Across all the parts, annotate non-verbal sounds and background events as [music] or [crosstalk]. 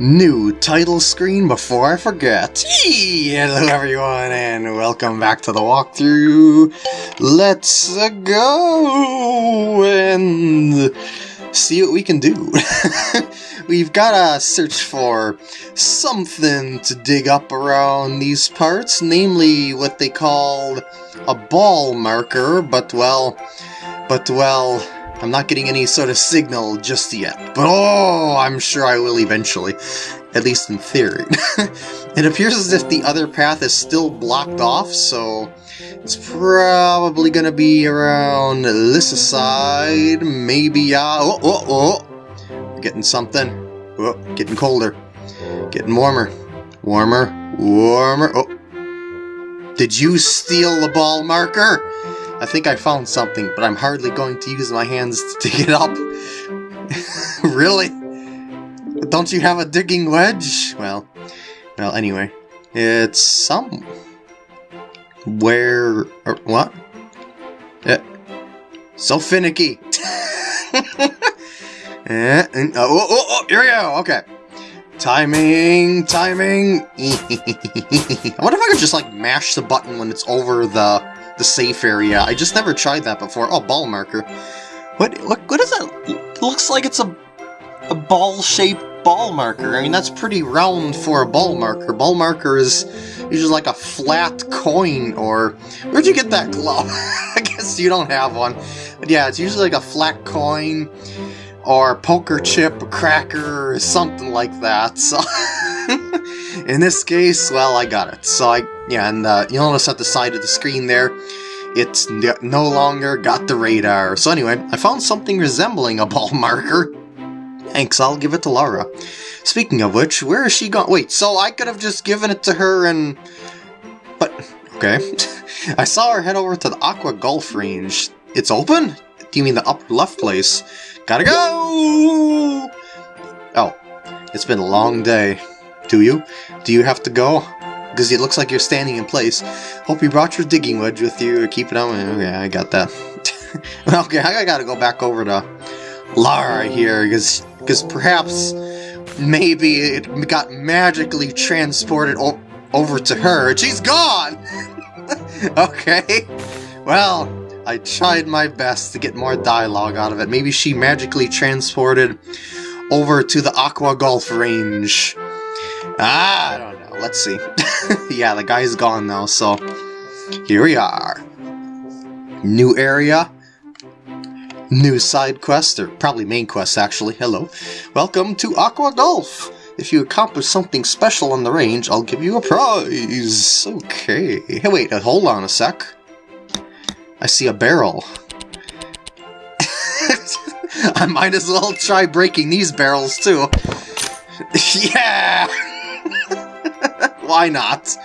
New title screen before I forget. Hello everyone and welcome back to the walkthrough. Let's go and see what we can do. [laughs] We've got to search for something to dig up around these parts, namely what they called a ball marker, but well, but well, I'm not getting any sort of signal just yet, but oh, I'm sure I will eventually, at least in theory. [laughs] it appears as if the other path is still blocked off, so it's probably gonna be around this side, maybe, uh, oh, oh, oh, getting something, oh, getting colder, getting warmer, warmer, warmer, oh. Did you steal the ball marker? I think I found something, but I'm hardly going to use my hands [laughs] to dig it up. [laughs] really? Don't you have a digging wedge? Well, well, anyway. It's some... Where... Or, what? Yeah. So finicky! [laughs] eh, and, oh, oh, oh, oh, here we go, okay. Timing, timing. I wonder if I could just like mash the button when it's over the the safe area. I just never tried that before. Oh, ball marker. What, what, what is that? It looks like it's a, a ball-shaped ball marker. I mean, that's pretty round for a ball marker. Ball marker is usually like a flat coin, or... Where'd you get that glove? [laughs] I guess you don't have one. But yeah, it's usually like a flat coin, or poker chip, a cracker, or something like that. So... [laughs] [laughs] In this case, well, I got it. So I, yeah, and uh, you'll notice at the side of the screen there, it's no longer got the radar. So anyway, I found something resembling a ball [laughs] marker. Thanks, I'll give it to Lara. Speaking of which, where is she gone? Wait, so I could have just given it to her and... But, okay. [laughs] I saw her head over to the Aqua Golf Range. It's open? Do you mean the upper left place? Gotta go! Oh, it's been a long day. Do you? Do you have to go? Because it looks like you're standing in place. Hope you brought your digging wedge with you. Keep it on. Okay, I got that. [laughs] okay, I gotta go back over to Lara here, because because perhaps maybe it got magically transported over to her, and she's gone! [laughs] okay, well, I tried my best to get more dialogue out of it. Maybe she magically transported over to the Aqua Golf Range. Ah, I don't know. Let's see. [laughs] yeah, the guy's gone now, so here we are. New area. New side quest, or probably main quest actually. Hello. Welcome to Aqua Golf. If you accomplish something special on the range, I'll give you a prize. Okay. Hey, wait, uh, hold on a sec. I see a barrel. [laughs] I might as well try breaking these barrels too. [laughs] yeah! Why not?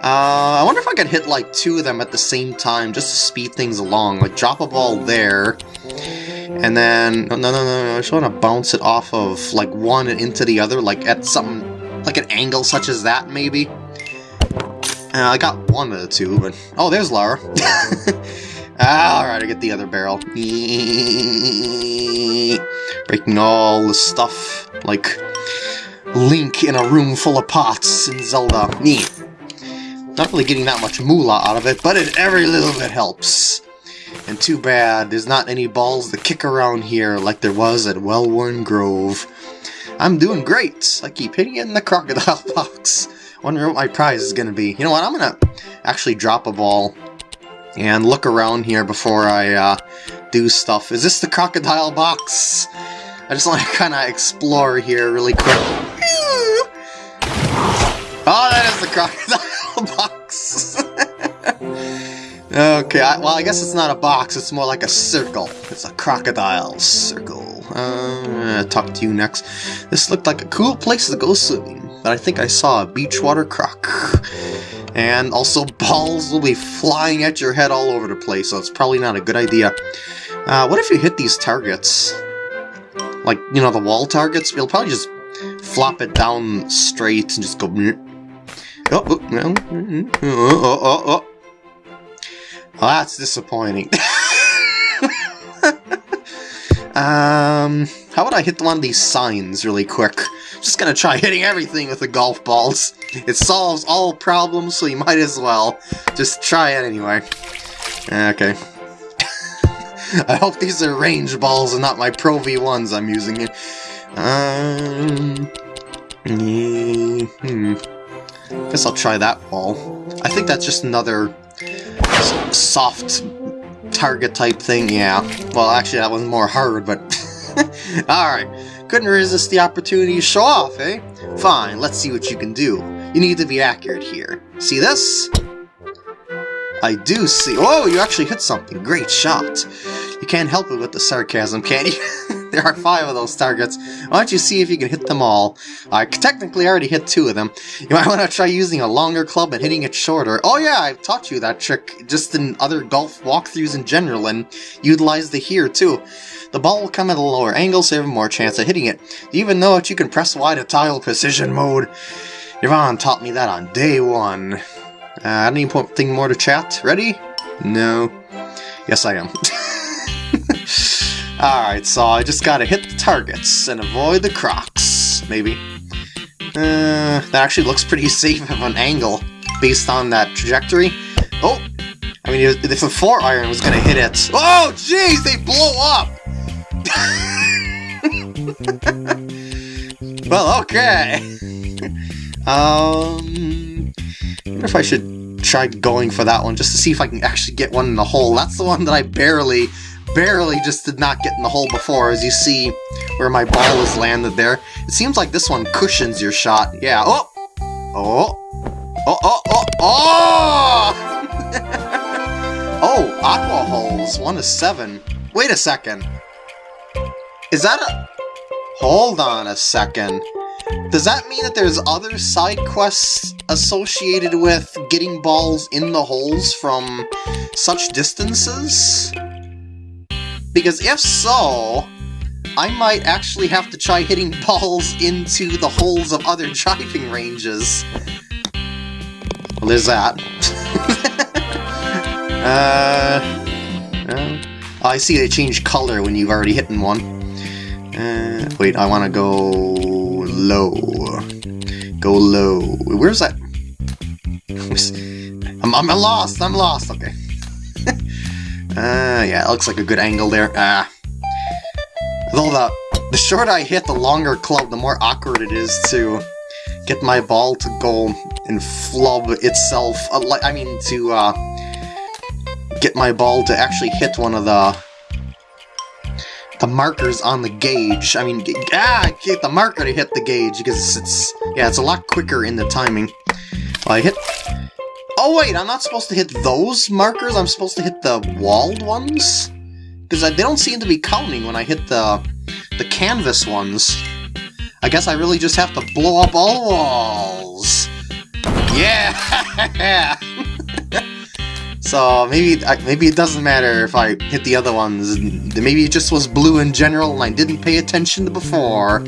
Uh, I wonder if I could hit like two of them at the same time just to speed things along. Like drop a ball there, and then no, no, no, no. I just want to bounce it off of like one and into the other, like at some... like an angle such as that, maybe. Uh, I got one of the two, but oh, there's Lara. [laughs] ah, all right, I get the other barrel. [laughs] Breaking all the stuff like Link in a room full of pots in Zelda. Neat. Not really getting that much moolah out of it, but it, every little bit helps. And too bad there's not any balls to kick around here like there was at Wellworn Grove. I'm doing great. I keep hitting it in the crocodile [laughs] box. Wonder what my prize is going to be. You know what, I'm going to actually drop a ball and look around here before I uh, do stuff. Is this the crocodile box? I just want to [laughs] kind of explore here really quick. Oh, that is the crocodile [laughs] box! [laughs] okay, I, well, I guess it's not a box, it's more like a circle. It's a crocodile circle. Uh, talk to you next. This looked like a cool place to go swimming, but I think I saw a beachwater croc. And also, balls will be flying at your head all over the place, so it's probably not a good idea. Uh, what if you hit these targets? Like, you know, the wall targets? You'll probably just flop it down straight and just go... Oh, oh, oh, oh, oh, oh. Well, that's disappointing. [laughs] Um, how about I hit one of these signs really quick? Just gonna try hitting everything with the golf balls. It solves all problems, so you might as well just try it anyway. Okay. [laughs] I hope these are range balls and not my Pro V1s I'm using here. Um, hmm. Guess I'll try that ball. I think that's just another soft target type thing, yeah. Well, actually, that was more hard, but... [laughs] Alright, couldn't resist the opportunity to show off, eh? Fine, let's see what you can do. You need to be accurate here. See this? I do see- Oh, you actually hit something. Great shot. You can't help it with the sarcasm, can you? [laughs] [laughs] there are five of those targets. Why don't you see if you can hit them all? I technically already hit two of them. You might want to try using a longer club and hitting it shorter. Oh yeah, I've taught you that trick just in other golf walkthroughs in general, and utilized the here too. The ball will come at a lower angle, so you have more chance of hitting it. Even know that you can press Y to tile precision mode? Yvonne taught me that on day one. Uh, anything more to chat? Ready? No. Yes, I am. [laughs] Alright, so I just gotta hit the targets and avoid the crocs, maybe. Uh, that actually looks pretty [laughs] safe of an angle based on that trajectory. Oh! I mean, if a 4 iron was gonna hit it... Oh, jeez, they blow up! [laughs] well, okay. [laughs] um, I wonder if I should try going for that one just to see if I can actually get one in the hole. That's the one that I barely barely just did not get in the hole before, as you see where my ball is landed there. It seems like this one cushions your shot. Yeah, oh! Oh! Oh, oh, oh, oh! [laughs] oh, aqua holes, one to seven. Wait a second. Is that a... Hold on a second. Does that mean that there's other side quests associated with getting balls in the holes from such distances? Because if so, I might actually have to try hitting [laughs] balls into the holes of other driving ranges. Well, there's that. [laughs] uh, uh, I see they change color when you've already hit in one. Uh, wait, I want to go low. Go low. Where's that? [laughs] I'm, I'm lost, I'm lost, okay. Uh, yeah, it looks like a good angle there. Ah. Though the, the shorter I hit, the longer club, the more awkward it is to get my ball to go and flub itself. Uh, I mean, to uh, get my ball to actually hit one of the the markers on the gauge. I mean, ah, get the marker to hit the gauge because it's yeah, it's a lot quicker in the timing. Well, I hit Oh wait, I'm not supposed to hit those markers, I'm supposed to hit the walled ones? Because they don't seem to be counting when I hit the, the canvas ones. I guess I really just have to blow up all walls. Yeah! [laughs] so maybe maybe it doesn't matter if I hit the other ones. Maybe it just was blue in general and I didn't pay attention to before.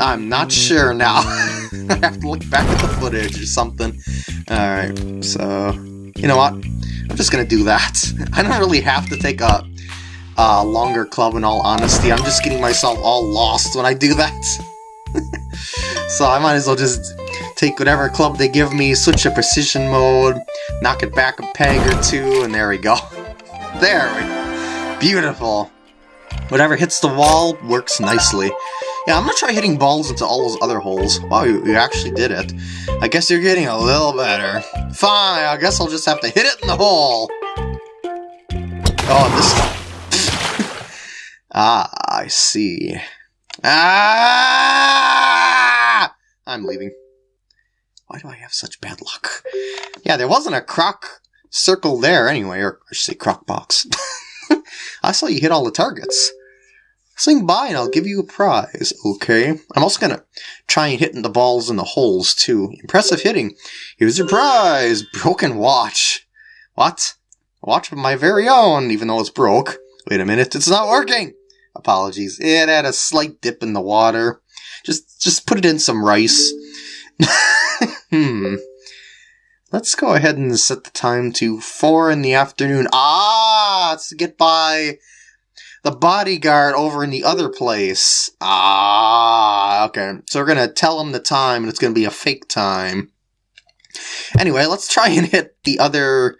I'm not sure now. [laughs] [laughs] Have to look back at the footage or something. Alright, so... You know what? I'm just gonna do that. [laughs] I don't really have to take a, a longer club in all honesty. I'm just getting myself all lost when I do that. [laughs] so I might as well just take whatever club they give me, switch to precision mode, knock it back a peg or two, and there we go. There we go. Beautiful. Whatever hits the wall works nicely. Yeah, I'm gonna try hitting balls into all those other holes. Wow, you, you actually did it. I guess you're getting a little better. Fine, I guess I'll just have to hit it in the hole. Oh, this... [laughs] ah, I see. Ah! I'm leaving. Why do I have such bad luck? Yeah, there wasn't a croc circle there anyway, or I should say croc box. [laughs] I saw you hit all the targets. Swing by and I'll give you a prize, okay? I'm also gonna try and hit the balls in the holes, too. Impressive hitting. Here's your prize! Broken watch. What? A watch of my very own, even though it's broke. Wait a minute, it's not working! Apologies. It had a slight dip in the water. Just, just put it in some rice. [laughs] hmm. Let's go ahead and set the time to 4 in the afternoon. Ah! Let's get by the bodyguard over in the other place. Ah, okay. So we're gonna tell him the time, and it's gonna be a fake time. Anyway, let's try and hit the other.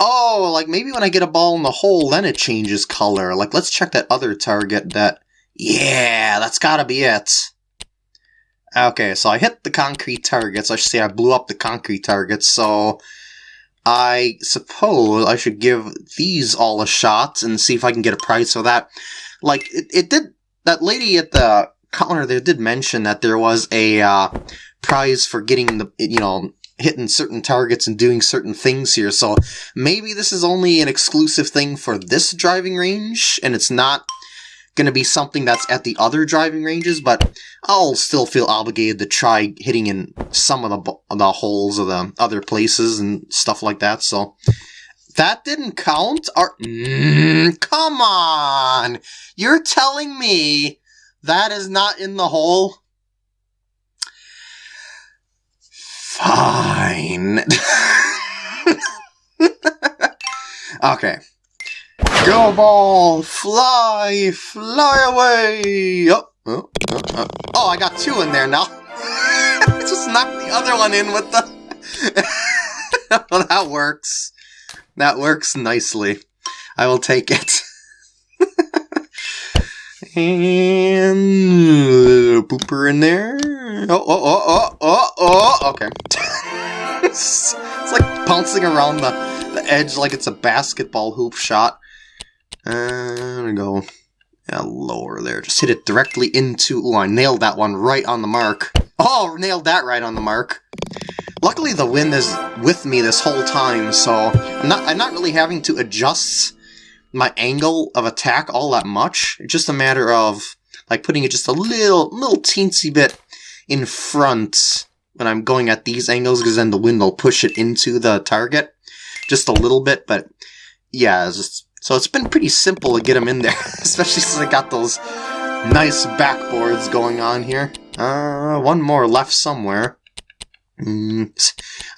Oh, like maybe when I get a ball in the hole, then it changes color. Like, let's check that other target that. Yeah, that's gotta be it. Okay, so I hit the concrete targets. I should say I blew up the concrete targets, so I suppose I should give these all a shot and see if I can get a prize for that. Like, it, it did, that lady at the counter there did mention that there was a uh, prize for getting the, you know, hitting certain targets and doing certain things here, so maybe this is only an exclusive thing for this driving range, and it's not going to be something that's at the other driving ranges, but I'll still feel obligated to try hitting in some of the the holes of the other places and stuff like that. So that didn't count. Or mm, come on, you're telling me that is not in the hole? Fine. [laughs] okay. Go ball, fly, fly away. Oh, oh, oh, oh. oh I got two in there now. [laughs] Just knock the other one in with the... [laughs] well, that works. That works nicely. I will take it. [laughs] and pooper in there. Oh, oh, oh, oh, oh, oh. Okay. it's, it's like bouncing around the, the edge like it's a basketball hoop shot. And I'm go yeah, lower there. Just hit it directly into... Oh, I nailed that one right on the mark. Oh, nailed that right on the mark. Luckily, the wind is with me this whole time, so I'm not, I'm not really having to adjust my angle of attack all that much. It's just a matter of like putting it just a little, little teensy bit in front when I'm going at these angles, because then the wind will push it into the target. Just a little bit, but yeah, it's just so it's been pretty simple to get them in there, [laughs] especially since I got those nice backboards going on here. Uh, one more left somewhere. Mm.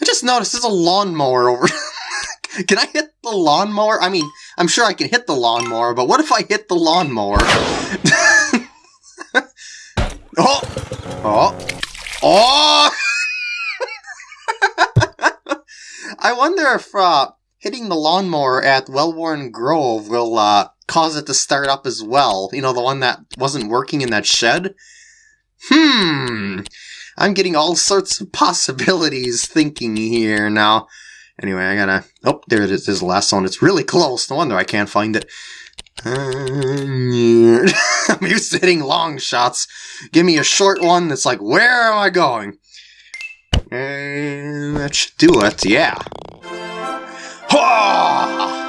I just noticed there's a lawnmower over... [laughs] can I hit the lawnmower? I mean, I'm sure I can hit the lawnmower, but what if I hit the lawnmower? [laughs] oh! Oh! Oh! I wonder if, uh, hitting the lawnmower at Wellworn Grove will uh, cause it to start up as well. You know, the one that wasn't working in that shed? Hmm. I'm getting all sorts of [laughs] possibilities thinking here now. Anyway, I gotta... Oh, there it is, the last one. It's really close. No wonder I can't find it. [laughs] I'm used to hitting long shots. Give me a short one that's like, where am I going? And that should do it, yeah. [laughs]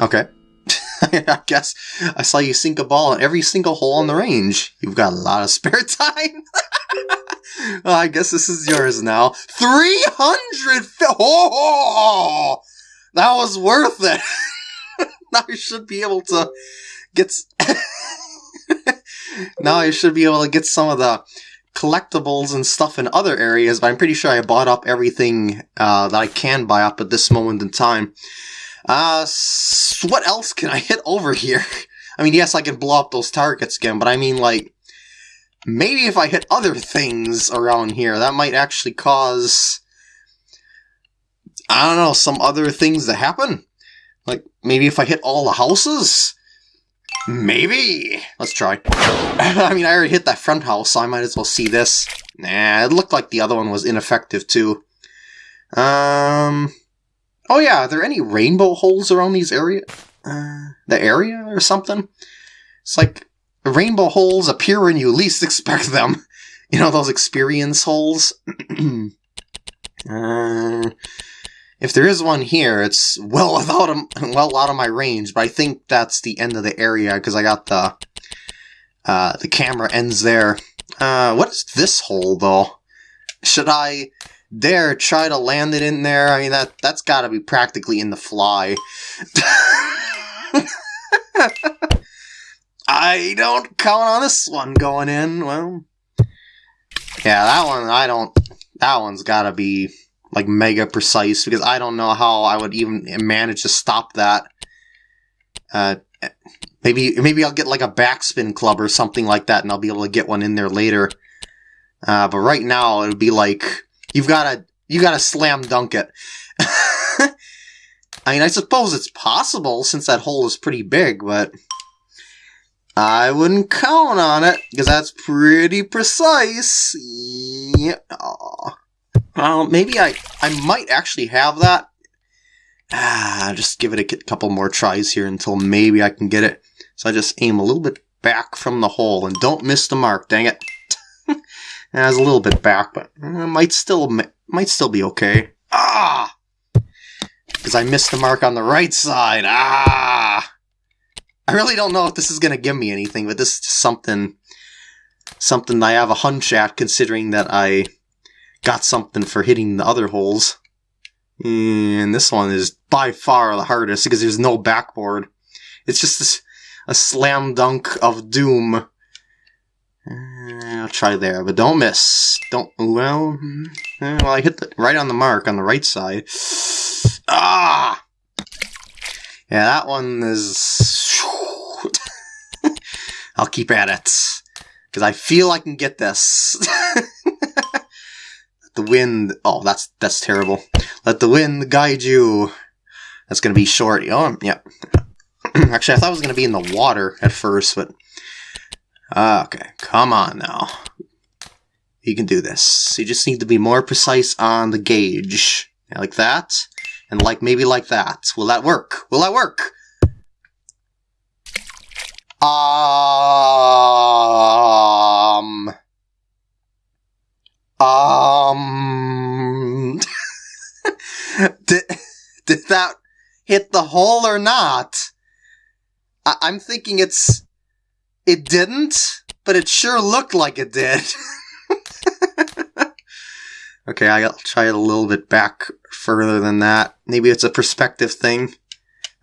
Okay. [laughs] I guess I saw you sink a ball in every single hole on the range. You've got a lot of spare [laughs] time. well, I guess this is yours now. 300! Oh, that was worth it. now you should be able to get... now I should be able to get some of the collectibles and stuff in other areas, but I'm pretty sure I bought up everything uh, that I can buy up at this moment in time. Uh, what else can I hit over here? [laughs] I mean, yes, I can blow up those targets again, but I mean, like, maybe if I hit other things around here, that might actually cause, I don't know, some other things to happen. Like, maybe if I hit all the houses? Maybe. Let's try. [laughs] I mean, I already hit that front house, so I might as well see this. Nah, it looked like the other one was ineffective, too. Um... Oh yeah, are there any rainbow holes around these area? Uh, the area or something? It's like rainbow holes appear when you least expect them. [laughs] You know, those experience holes? [clears throat] uh, if there is one here, it's well [laughs] without a, well out of my range, but I think that's the end of the area because I got the uh, the camera ends there. Uh, what is this hole though? Should I dare try to land it in there? I mean that that's got to be practically in the fly. [laughs] I don't count on this one going in. Well, yeah, that one I don't. That one's got to be like mega precise because I don't know how I would even manage to stop that. Uh, maybe maybe I'll get like a backspin club or something like that, and I'll be able to get one in there later. Uh, but right now, it would be like you've got to you got to slam dunk it. [laughs] I mean, I suppose it's possible since that hole is pretty big, but I wouldn't count on it because that's pretty precise. Yeah. Well, maybe I I might actually have that. Ah, just give it a couple more tries here until maybe I can get it. So I just aim a little bit back from the hole and don't miss the mark. Dang it! [laughs] I was a little bit back, but it might still might still be okay. Ah, because I missed the mark on the right side. Ah. I really don't know if this is going to give me anything, but this is something something I have a hunch at, considering that I got something for hitting the other holes. And this one is by far the hardest because there's no backboard. It's just this, a slam dunk of doom. Uh, I'll try there, but don't miss. Don't, well, hmm, well, I hit the, right on the mark on the right side. Ah! Yeah, that one is... [laughs] I'll keep at it. Because I feel I can get this. [laughs] the wind... Oh, that's that's terrible. Let the wind guide you. That's going to be short. Oh, yeah. [clears throat] Actually, I thought it was going to be in the water at first, but... Okay, come on now. You can do this. You just need to be more precise on the gauge. Like that. And like maybe like that. Will that work? Will that work? Um. Um. [laughs] did, did that hit the hole or not? I, I'm thinking it's. It didn't, but it sure looked like it did. [laughs] okay, I'll try it a little bit back further than that. Maybe it's a perspective thing.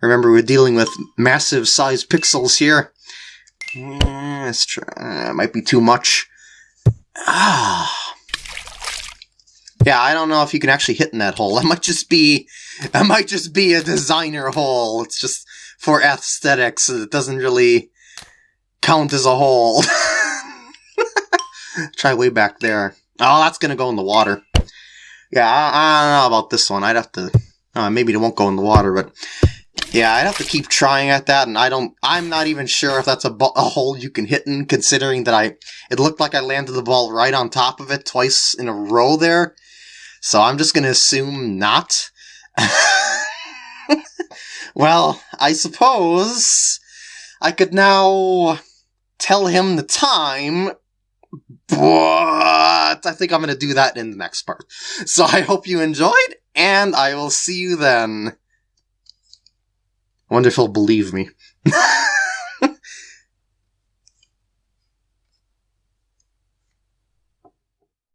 Remember, we're dealing with massive size pixels here. Mm, let's try. Uh, might be too much. Ah. Yeah, I don't know if you can actually hit in that hole. [laughs] That might just be, that might just be a designer hole. It's just for aesthetics. It doesn't really count as a hole. [laughs] Try way back there. Oh, that's gonna go in the water. Yeah, I, I, don't know about this one. I'd have to. Uh, maybe it won't go in the water, but yeah, I'd have to keep trying at that, and I don't. I'm not even sure if that's a, a hole you can hit in, considering that I. It looked like I landed the ball right on top of it twice in a row there, so I'm just gonna assume not. [laughs] well, I suppose I could now tell him the time but I think I'm going to do that in the next part. So I hope you enjoyed, and I will see you then. Wonderful, believe me. [laughs]